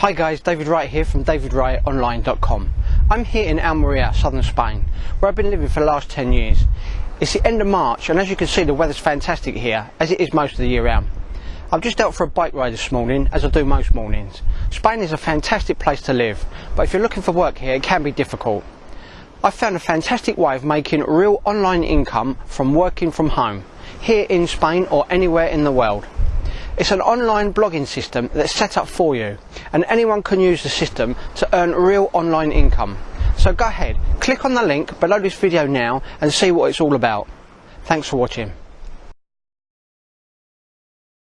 Hi guys, David Wright here from davidwrightonline.com. I'm here in Almeria, southern Spain, where I've been living for the last 10 years. It's the end of March and as you can see the weather's fantastic here, as it is most of the year round. I've just out for a bike ride this morning, as I do most mornings. Spain is a fantastic place to live, but if you're looking for work here it can be difficult. I've found a fantastic way of making real online income from working from home, here in Spain or anywhere in the world. It's an online blogging system that's set up for you and anyone can use the system to earn real online income. So go ahead, click on the link below this video now and see what it's all about. Thanks for watching.